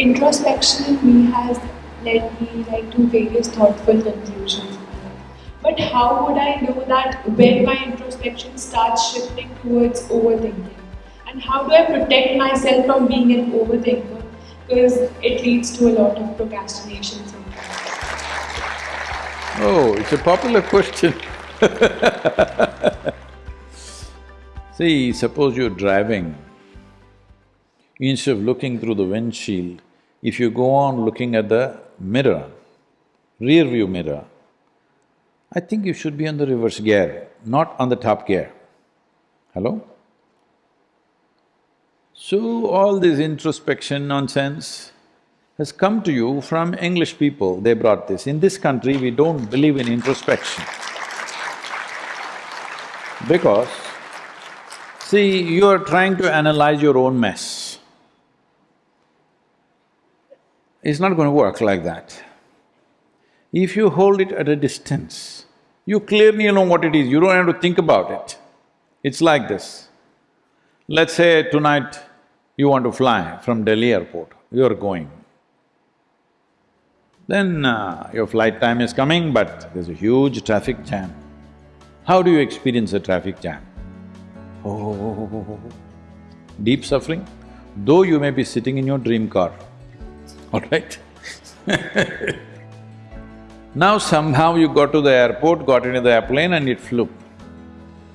introspection in me has led me like to various thoughtful conclusions. But how would I know that when my introspection starts shifting towards overthinking? And how do I protect myself from being an overthinker? Because it leads to a lot of procrastination sometimes. Oh, it's a popular question See, suppose you're driving, instead of looking through the windshield, if you go on looking at the mirror, rear view mirror, I think you should be on the reverse gear, not on the top gear. Hello? So, all this introspection nonsense has come to you from English people, they brought this. In this country, we don't believe in introspection. Because, see, you are trying to analyze your own mess. It's not going to work like that. If you hold it at a distance, you clearly know what it is, you don't have to think about it. It's like this. Let's say tonight you want to fly from Delhi airport, you're going. Then uh, your flight time is coming, but there's a huge traffic jam. How do you experience a traffic jam? Oh, deep suffering, though you may be sitting in your dream car, all right? now somehow you got to the airport, got into the airplane and it flew.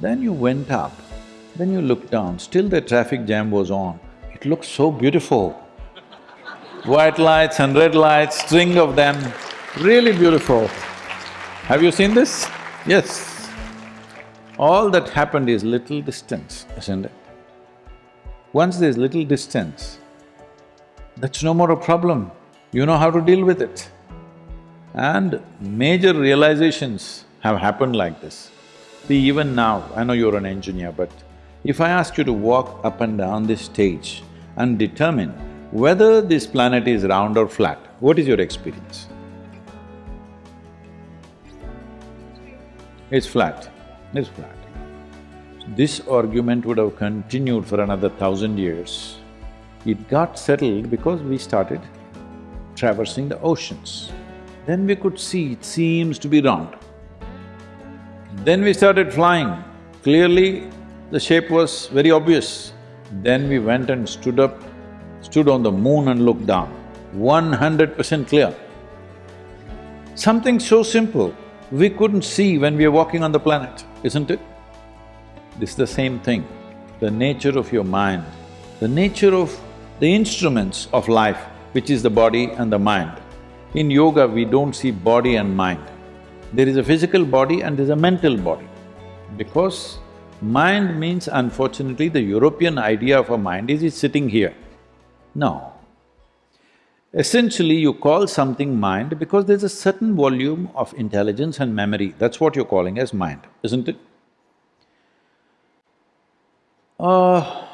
Then you went up, then you looked down, still the traffic jam was on. It looked so beautiful. White lights and red lights, string of them, really beautiful. Have you seen this? Yes. All that happened is little distance, isn't it? Once there's little distance, that's no more a problem. You know how to deal with it. And major realizations have happened like this. See, even now, I know you're an engineer, but if I ask you to walk up and down this stage and determine whether this planet is round or flat, what is your experience? It's flat it's flat. This argument would have continued for another thousand years. It got settled because we started traversing the oceans. Then we could see it seems to be round. Then we started flying. Clearly, the shape was very obvious. Then we went and stood up, stood on the moon and looked down. One hundred percent clear. Something so simple, we couldn't see when we were walking on the planet isn't it? This is the same thing, the nature of your mind, the nature of the instruments of life, which is the body and the mind. In yoga, we don't see body and mind. There is a physical body and there's a mental body. Because mind means unfortunately the European idea of a mind is it's sitting here. No. Essentially, you call something mind because there's a certain volume of intelligence and memory, that's what you're calling as mind, isn't it? Uh,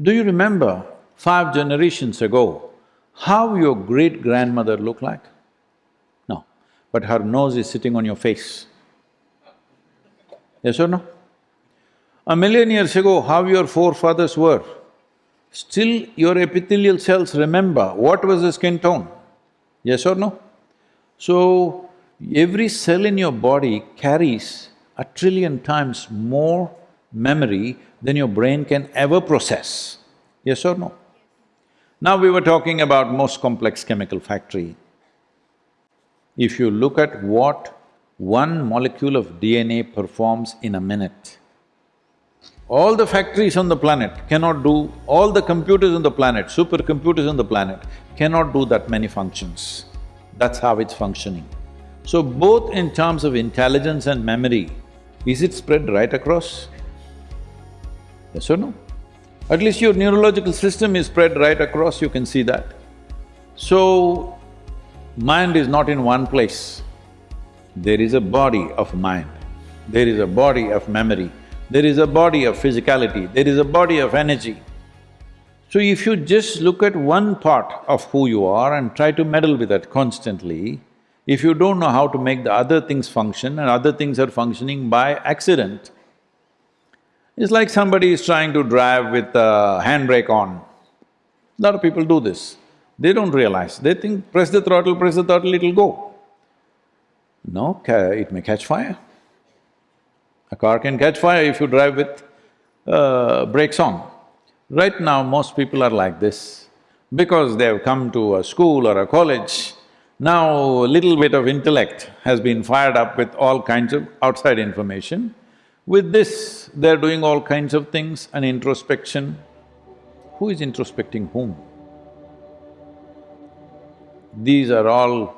do you remember five generations ago, how your great-grandmother looked like? No, but her nose is sitting on your face. Yes or no? A million years ago, how your forefathers were, still your epithelial cells remember what was the skin tone, yes or no? So, every cell in your body carries a trillion times more memory than your brain can ever process, yes or no? Now we were talking about most complex chemical factory. If you look at what one molecule of DNA performs in a minute, all the factories on the planet cannot do, all the computers on the planet, supercomputers on the planet cannot do that many functions. That's how it's functioning. So both in terms of intelligence and memory, is it spread right across? Yes or no? At least your neurological system is spread right across, you can see that. So, mind is not in one place. There is a body of mind, there is a body of memory, there is a body of physicality, there is a body of energy. So if you just look at one part of who you are and try to meddle with that constantly, if you don't know how to make the other things function and other things are functioning by accident, it's like somebody is trying to drive with a handbrake on. Lot of people do this. They don't realize, they think press the throttle, press the throttle, it'll go. No, it may catch fire. A car can catch fire if you drive with uh, brakes on. Right now, most people are like this. Because they've come to a school or a college, now a little bit of intellect has been fired up with all kinds of outside information. With this, they're doing all kinds of things, and introspection. Who is introspecting whom? These are all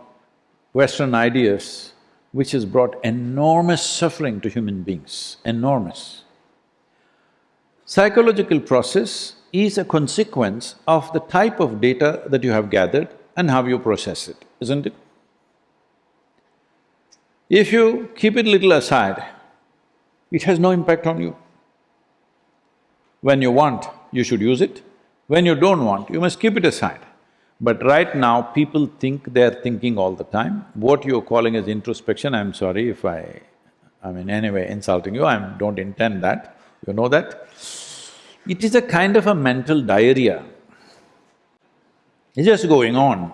Western ideas which has brought enormous suffering to human beings, enormous. Psychological process is a consequence of the type of data that you have gathered and how you process it, isn't it? If you keep it little aside, it has no impact on you. When you want, you should use it. When you don't want, you must keep it aside. But right now, people think they're thinking all the time. What you're calling as introspection, I'm sorry if I… I mean, anyway, insulting you, I don't intend that, you know that. It is a kind of a mental diarrhea. It's just going on.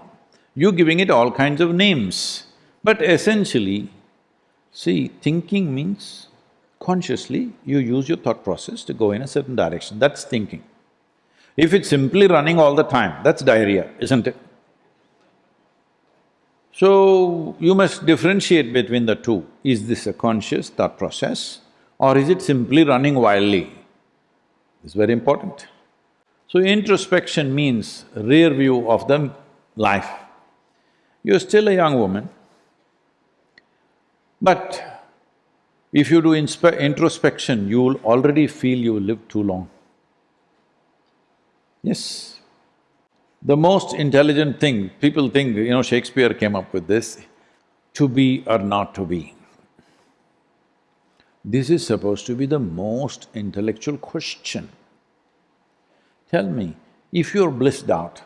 You're giving it all kinds of names. But essentially, see, thinking means consciously you use your thought process to go in a certain direction, that's thinking. If it's simply running all the time, that's diarrhea, isn't it? So, you must differentiate between the two. Is this a conscious thought process or is it simply running wildly? It's very important. So, introspection means rear view of the life. You're still a young woman, but if you do introspection, you'll already feel you lived too long. Yes. The most intelligent thing, people think, you know, Shakespeare came up with this, to be or not to be. This is supposed to be the most intellectual question. Tell me, if you're blissed out,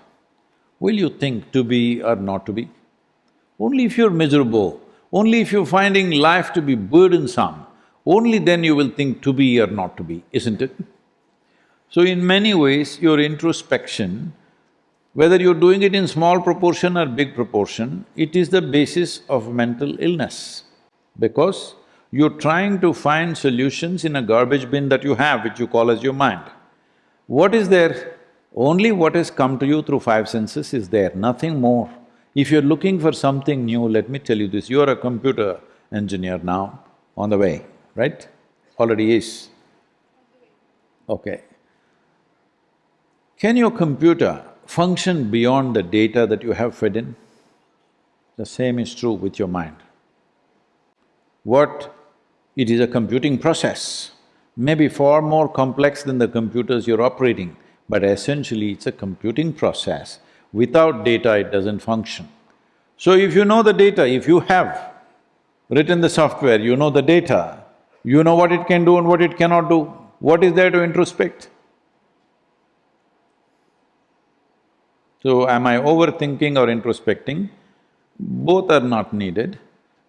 will you think to be or not to be? Only if you're miserable, only if you're finding life to be burdensome, only then you will think to be or not to be, isn't it? So in many ways, your introspection, whether you're doing it in small proportion or big proportion, it is the basis of mental illness. Because you're trying to find solutions in a garbage bin that you have, which you call as your mind. What is there? Only what has come to you through five senses is there, nothing more. If you're looking for something new, let me tell you this, you're a computer engineer now, on the way, right? Already is. Okay. Can your computer function beyond the data that you have fed in? The same is true with your mind. What… it is a computing process, maybe far more complex than the computers you're operating, but essentially it's a computing process. Without data, it doesn't function. So if you know the data, if you have written the software, you know the data, you know what it can do and what it cannot do, what is there to introspect? So, am I overthinking or introspecting? Both are not needed.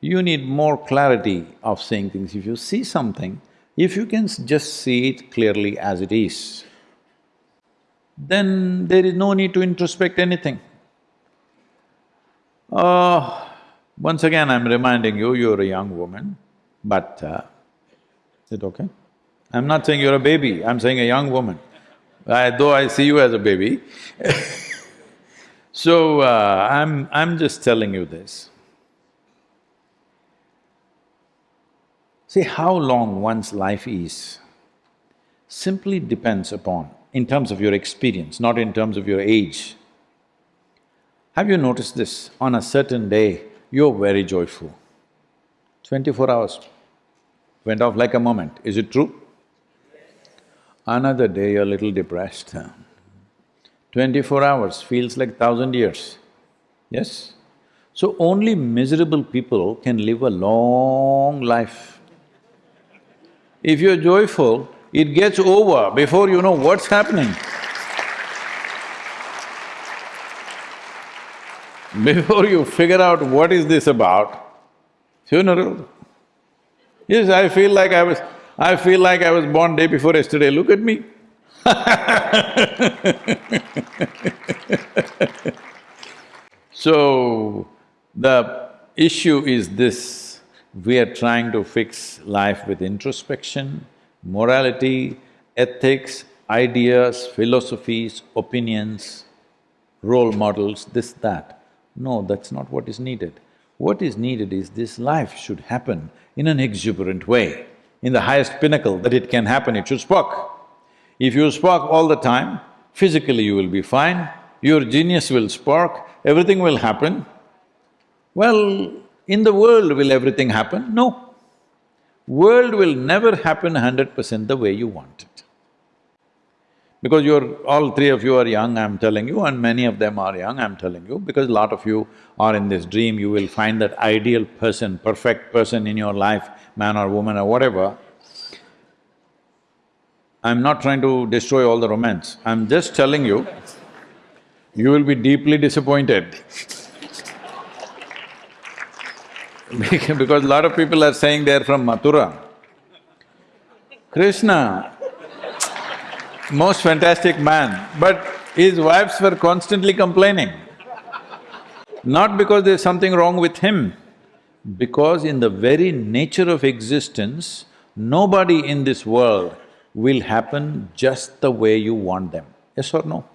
You need more clarity of seeing things. If you see something, if you can just see it clearly as it is, then there is no need to introspect anything. Uh, once again, I'm reminding you, you're a young woman, but uh, is it okay? I'm not saying you're a baby, I'm saying a young woman. I, though I see you as a baby So, uh, I'm… I'm just telling you this. See, how long one's life is simply depends upon, in terms of your experience, not in terms of your age. Have you noticed this? On a certain day, you're very joyful. Twenty-four hours went off like a moment, is it true? Another day, you're a little depressed. Twenty-four hours feels like thousand years, yes? So only miserable people can live a long life. If you're joyful, it gets over before you know what's happening. Before you figure out what is this about, funeral. Yes, I feel like I was… I feel like I was born day before yesterday, look at me. So, the issue is this, we are trying to fix life with introspection, morality, ethics, ideas, philosophies, opinions, role models, this, that. No, that's not what is needed. What is needed is this life should happen in an exuberant way, in the highest pinnacle that it can happen, it should spark. If you spark all the time, physically you will be fine, your genius will spark, everything will happen. Well, in the world will everything happen? No. World will never happen hundred percent the way you want it. Because you're… all three of you are young, I'm telling you, and many of them are young, I'm telling you, because a lot of you are in this dream, you will find that ideal person, perfect person in your life, man or woman or whatever. I'm not trying to destroy all the romance, I'm just telling you, you will be deeply disappointed because a lot of people are saying they're from Mathura. Krishna, most fantastic man, but his wives were constantly complaining. Not because there's something wrong with him, because in the very nature of existence, nobody in this world will happen just the way you want them, yes or no?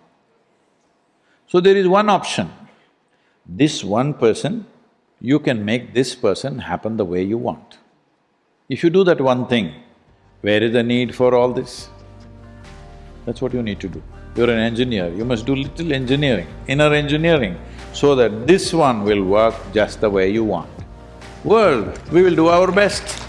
So there is one option, this one person, you can make this person happen the way you want. If you do that one thing, where is the need for all this? That's what you need to do. You're an engineer, you must do little engineering, inner engineering, so that this one will work just the way you want. World, we will do our best.